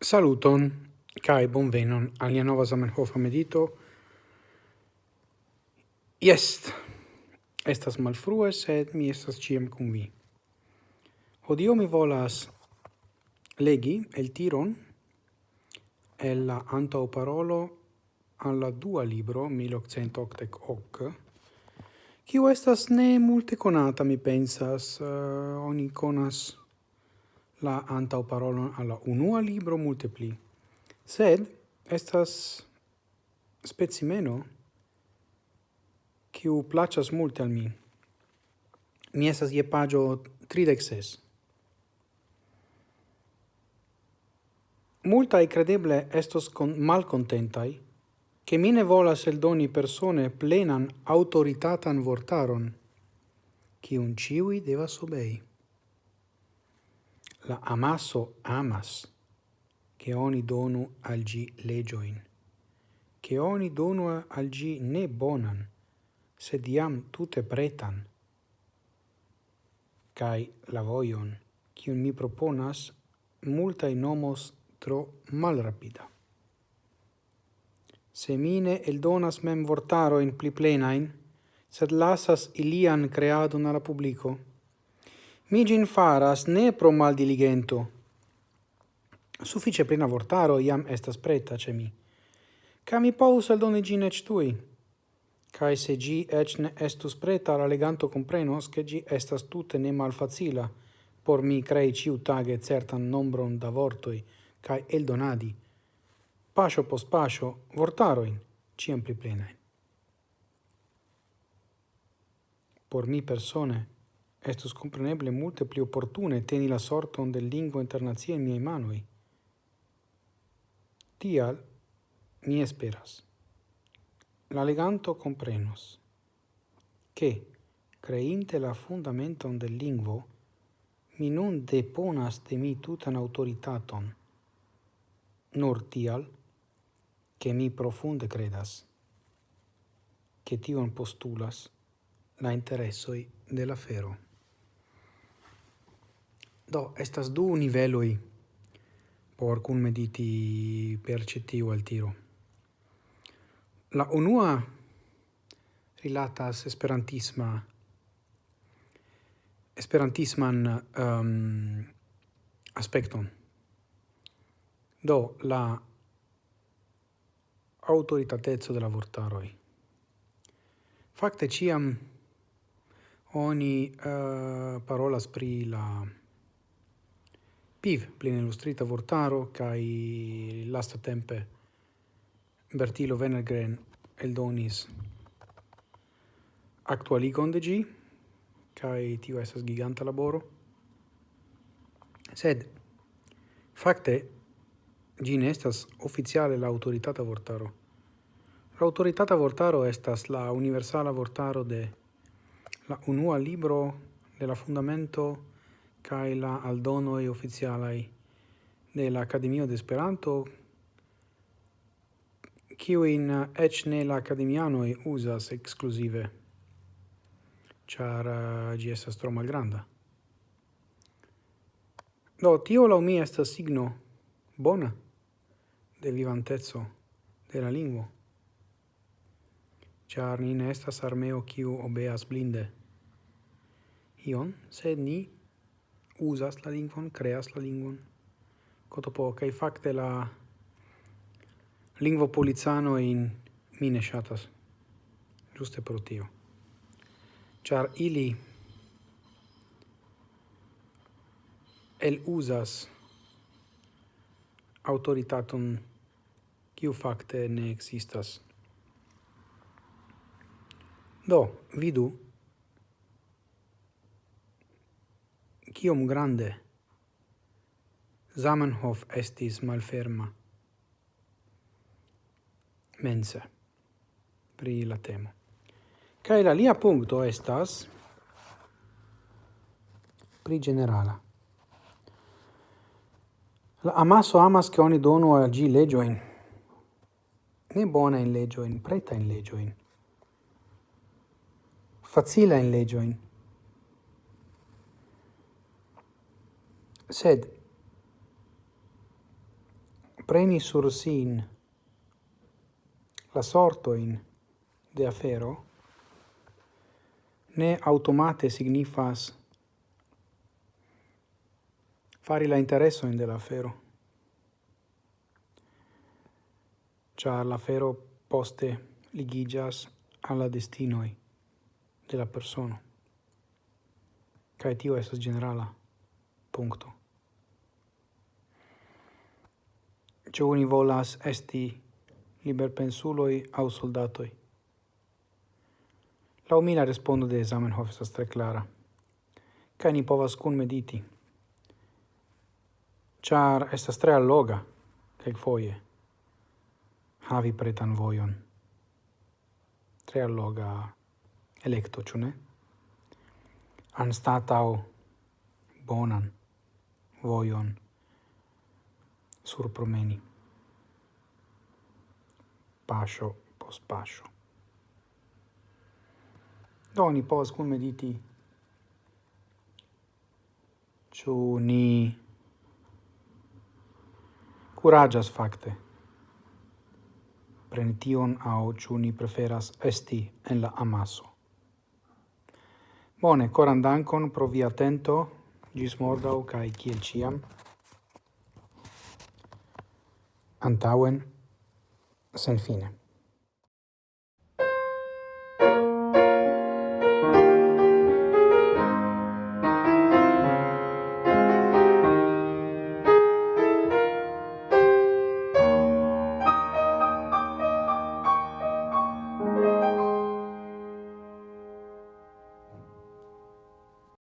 Saluton kai bonvenon alia nova Zamenhof medito. Jest estas malfrue sed mi estas ciem cum vi. Hodio mi volas legi el tiron el la antau parolo alla dua libro 1888 Kiu estas ne multe conata, mi pensas, uh, oni conas la antau parolon alla unua libro multe pli. Sed estas specimeno kiu placas multe al mi. Mi estas je pagio 36. Multai credeble estos con malcontentai che mi ne volas eldoni persone plenan autoritatan vortaron, cium ciui devas obei la amaso amas, che oni donu al gi legioin, che oni donu al gi ne bonan, sed iam tute pretan, kai la voion, qui mi proponas, multae nomos tro malrapida. Semine el donas mem vortaroin pli plenain, sed lasas ilian creadon alla publico, Mi gin faras ne pro mal diligento. Suffice plena vortaro iam estas preta ce mi. Ca mi povus aldone gin ec tui. Cae se gi ec ne estus preta, la leganto comprenos che gi estas tutte ne malfacila por mi crei ciu tage certan nombron da vortoi cae eldonadi. Pascio pos pascio vortaroin, ciam pli plenae. Por mi persone, Estus compreneble multe pli opportune teni la sorton del lingua internazia in miei manui. Tial, mi esperas. La leganto comprenos che, creinte la fundamenton del lingvo, mi non deponas de mi tutan autoritaton, nur tial, che mi profunde credas, che tion postulas la interessoi della fero. Do, estas du niveloi por cun mediti percetiu al tiro. La unua rilatas esperantisma esperantisman um, aspecton. Do, la autoritatezzo de la vortaroi. Facte, ciam oni uh, parolas pri la PIV, plin illustrita vortaro, kai lasta tempe Bertilo Venergren eldonis actualigon de gi, kai tio esas giganta laboro, sed facte gi ne estas oficiale la autoritata vortaro. La autoritata vortaro estas la universala vortaro de la unua libro de la fundamento kai la e oficialai de la Academia de Esperanto, kiuin ec ne la e usas exclusive, char uh, gi estas tro malgranda. Do, tio la mi estas signo bona de vivantezzo de la lingua char ni ne estas armeo kiu obeas blinde. Ion, sed ni usas la lingvon, creas la lingvon. Cotopo, kai facte la lingvo polizano in mine shatas, giuste pro tio. Char ili el usas autoritatum kiu facte ne existas. Do, vidu kiom grande. Zamenhof estis malferma. Mense pri la temo. Kaj la lia punkto estas pri generala. La amaso amas che oni donu al gi legioin, ne bona in legioin, preta in legioin, facila in legioin, sed preni sur sin la sortoin de afero ne automate signifas fari la interesoin de la afero. char la afero poste ligigas alla destinoi de la persona kai tio esas generala. Punto. giovani volas esti liberpensuloi au soldatoi. La mi respondo de Zamenhof estas tre clara. Kaj ni povas kun mediti. Char estas tre alloga kelkfoje havi pretan vojon. Tre alloga electo, ĉu ne? Anstataŭ bonan vojon surpromeni. Pascio post pascio. Doni pos cum mediti ciu ni curagias facte prenition au ciu ni preferas esti en la amaso. Bone, coran dankon pro via atento, gis morgau, cae kiel ciam antauen sen fine.